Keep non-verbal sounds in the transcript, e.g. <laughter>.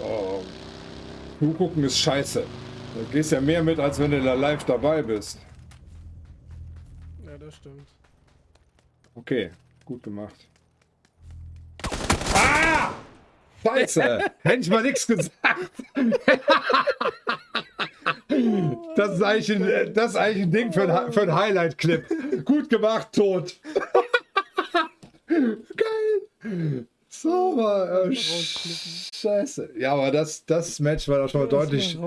Oh. Zugucken ist scheiße. Du gehst ja mehr mit, als wenn du da live dabei bist. Ja, das stimmt. Okay, gut gemacht. Ah! Scheiße! <laughs> Hätte ich mal nichts gesagt. <laughs> Das ist eigentlich ein, das ist eigentlich ein Ding für ein, für ein Highlight-Clip. Gut gemacht, tot. <laughs> Geil. Sauber. Äh, scheiße. Ja, aber das, das Match war doch schon mal deutlich,